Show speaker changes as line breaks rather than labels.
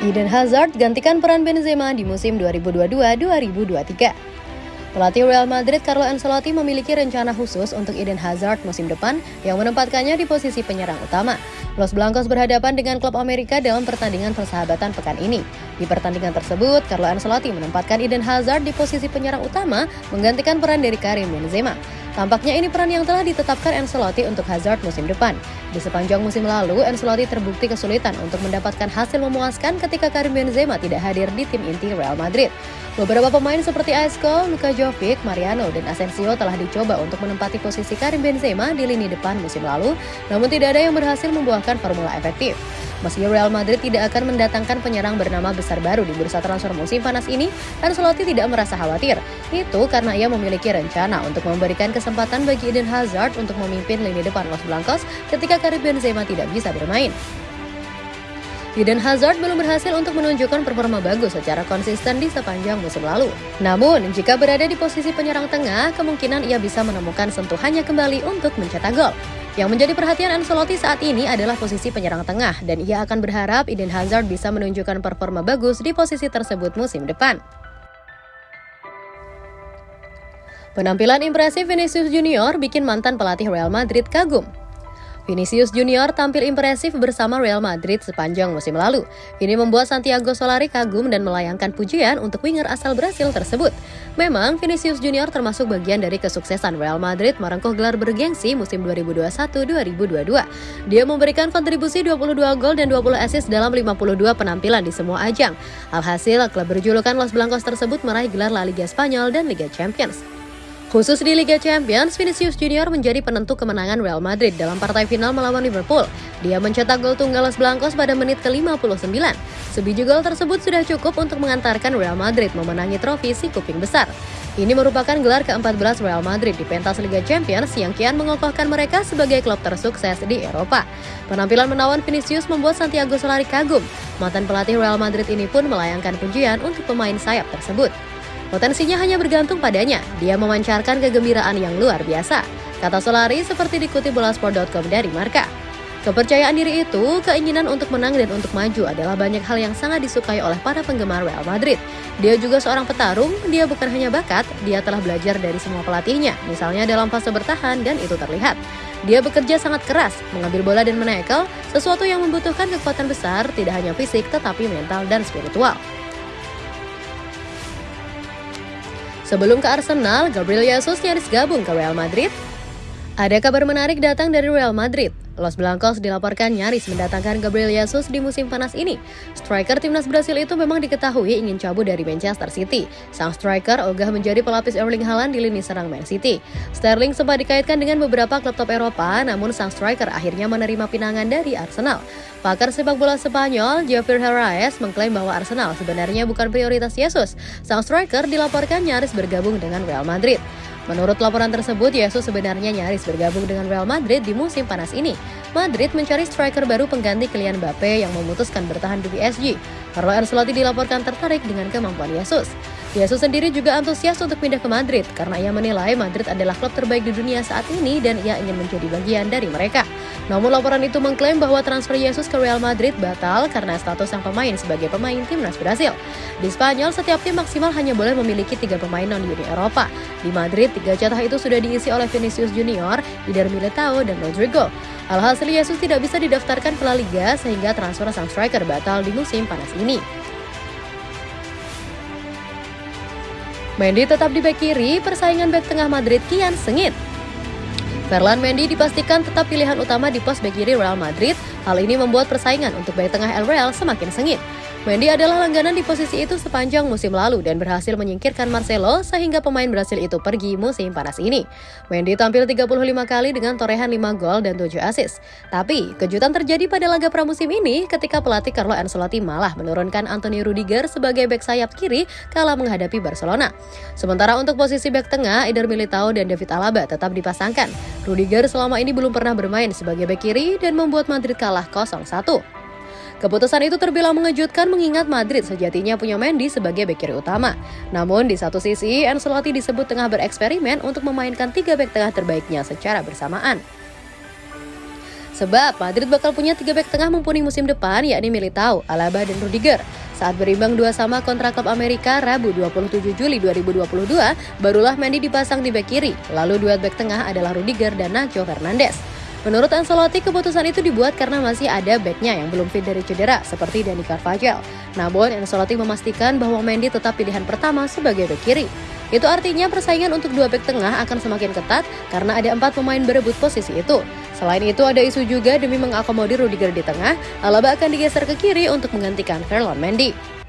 Eden Hazard gantikan peran Benzema di musim 2022-2023. Pelatih Real Madrid Carlo Ancelotti memiliki rencana khusus untuk Eden Hazard musim depan yang menempatkannya di posisi penyerang utama. Los Blancos berhadapan dengan klub Amerika dalam pertandingan persahabatan pekan ini. Di pertandingan tersebut, Carlo Ancelotti menempatkan Eden Hazard di posisi penyerang utama menggantikan peran dari Karim Benzema. Tampaknya ini peran yang telah ditetapkan Ancelotti untuk Hazard musim depan. Di sepanjang musim lalu, Ancelotti terbukti kesulitan untuk mendapatkan hasil memuaskan ketika Karim Benzema tidak hadir di tim inti Real Madrid. Beberapa pemain seperti Isco, Luka Jovic, Mariano, dan Asensio telah dicoba untuk menempati posisi Karim Benzema di lini depan musim lalu, namun tidak ada yang berhasil membuahkan formula efektif. Meski Real Madrid tidak akan mendatangkan penyerang bernama besar baru di bursa transfer musim panas ini, Ancelotti tidak merasa khawatir. Itu karena ia memiliki rencana untuk memberikan kesempatan bagi Eden Hazard untuk memimpin lini depan Los Blancos ketika Karim Benzema tidak bisa bermain. Eden Hazard belum berhasil untuk menunjukkan performa bagus secara konsisten di sepanjang musim lalu. Namun, jika berada di posisi penyerang tengah, kemungkinan ia bisa menemukan sentuhannya kembali untuk mencetak gol. Yang menjadi perhatian Ancelotti saat ini adalah posisi penyerang tengah dan ia akan berharap Eden Hazard bisa menunjukkan performa bagus di posisi tersebut musim depan. Penampilan impresif Vinicius Junior bikin mantan pelatih Real Madrid kagum. Vinicius Junior tampil impresif bersama Real Madrid sepanjang musim lalu. Ini membuat Santiago Solari kagum dan melayangkan pujian untuk winger asal Brasil tersebut. Memang, Vinicius Junior termasuk bagian dari kesuksesan Real Madrid merengkuh gelar bergengsi musim 2021-2022. Dia memberikan kontribusi 22 gol dan 20 assist dalam 52 penampilan di semua ajang. Alhasil, klub berjulukan Los Blancos tersebut meraih gelar La Liga Spanyol dan Liga Champions. Khusus di Liga Champions, Vinicius Junior menjadi penentu kemenangan Real Madrid dalam partai final melawan Liverpool. Dia mencetak gol tunggal Los Blancos pada menit ke-59. Sebiji gol tersebut sudah cukup untuk mengantarkan Real Madrid memenangi trofi si kuping besar. Ini merupakan gelar ke-14 Real Madrid di pentas Liga Champions yang kian mengokohkan mereka sebagai klub tersukses di Eropa. Penampilan menawan Vinicius membuat Santiago Solari kagum. Mantan pelatih Real Madrid ini pun melayangkan pujian untuk pemain sayap tersebut. Potensinya hanya bergantung padanya, dia memancarkan kegembiraan yang luar biasa. Kata Solari seperti dikutip bolasport.com dari Marka. Kepercayaan diri itu, keinginan untuk menang dan untuk maju adalah banyak hal yang sangat disukai oleh para penggemar Real Madrid. Dia juga seorang petarung, dia bukan hanya bakat, dia telah belajar dari semua pelatihnya, misalnya dalam fase bertahan dan itu terlihat. Dia bekerja sangat keras, mengambil bola dan menekel, sesuatu yang membutuhkan kekuatan besar, tidak hanya fisik tetapi mental dan spiritual. Sebelum ke Arsenal, Gabriel Jesus nyaris gabung ke Real Madrid. Ada kabar menarik datang dari Real Madrid. Los Blancos dilaporkan nyaris mendatangkan Gabriel Jesus di musim panas ini. Striker timnas Brasil itu memang diketahui ingin cabut dari Manchester City. Sang striker ogah menjadi pelapis Erling Haaland di lini serang Man City. Sterling sempat dikaitkan dengan beberapa klub top Eropa, namun sang striker akhirnya menerima pinangan dari Arsenal. Pakar sepak bola Spanyol, Javier Herrera mengklaim bahwa Arsenal sebenarnya bukan prioritas Jesus. Sang striker dilaporkan nyaris bergabung dengan Real Madrid. Menurut laporan tersebut, Yesus sebenarnya nyaris bergabung dengan Real Madrid di musim panas ini. Madrid mencari striker baru pengganti Kylian Mbappe yang memutuskan bertahan di PSG. Carlo Ancelotti dilaporkan tertarik dengan kemampuan Yesus. Yesus sendiri juga antusias untuk pindah ke Madrid karena ia menilai Madrid adalah klub terbaik di dunia saat ini dan ia ingin menjadi bagian dari mereka. Namun laporan itu mengklaim bahwa transfer Yesus ke Real Madrid batal karena status sang pemain sebagai pemain timnas Brasil. Di Spanyol, setiap tim maksimal hanya boleh memiliki tiga pemain non-Uni Eropa. Di Madrid, tiga jatah itu sudah diisi oleh Vinicius Junior, Eder Militao, dan Rodrigo. Alhasil Yesus tidak bisa didaftarkan ke La Liga sehingga transfer sang striker batal di musim panas ini. Mendy tetap di bek kiri, persaingan bek tengah Madrid kian sengit. Ferland Mendy dipastikan tetap pilihan utama di pos bek kiri Real Madrid. Hal ini membuat persaingan untuk bek tengah El Real semakin sengit. Mendy adalah langganan di posisi itu sepanjang musim lalu dan berhasil menyingkirkan Marcelo sehingga pemain Brasil itu pergi musim panas ini. Mendy tampil 35 kali dengan torehan 5 gol dan 7 assist. Tapi, kejutan terjadi pada laga pramusim ini ketika pelatih Carlo Ancelotti malah menurunkan Anthony Rudiger sebagai bek sayap kiri kala menghadapi Barcelona. Sementara untuk posisi bek tengah, Eder Militao dan David Alaba tetap dipasangkan. Rudiger selama ini belum pernah bermain sebagai bek kiri dan membuat Madrid kalah 0-1. Keputusan itu terbilang mengejutkan mengingat Madrid sejatinya punya Mendy sebagai bek kiri utama. Namun di satu sisi, Ancelotti disebut tengah bereksperimen untuk memainkan tiga bek tengah terbaiknya secara bersamaan. Sebab Madrid bakal punya tiga back tengah mumpuni musim depan yakni Militao, Alaba, dan Rudiger. Saat berimbang dua sama kontra klub Amerika Rabu 27 Juli 2022, barulah Mendy dipasang di back kiri. Lalu duet back tengah adalah Rudiger dan Nacho Fernandes. Menurut Ancelotti, keputusan itu dibuat karena masih ada backnya yang belum fit dari cedera, seperti Dani Carvajal. Namun, Ancelotti memastikan bahwa Mendy tetap pilihan pertama sebagai back kiri. Itu artinya persaingan untuk dua back tengah akan semakin ketat karena ada empat pemain berebut posisi itu. Selain itu ada isu juga demi mengakomodir Rudiger di tengah, Alaba akan digeser ke kiri untuk menggantikan Ferland Mendy.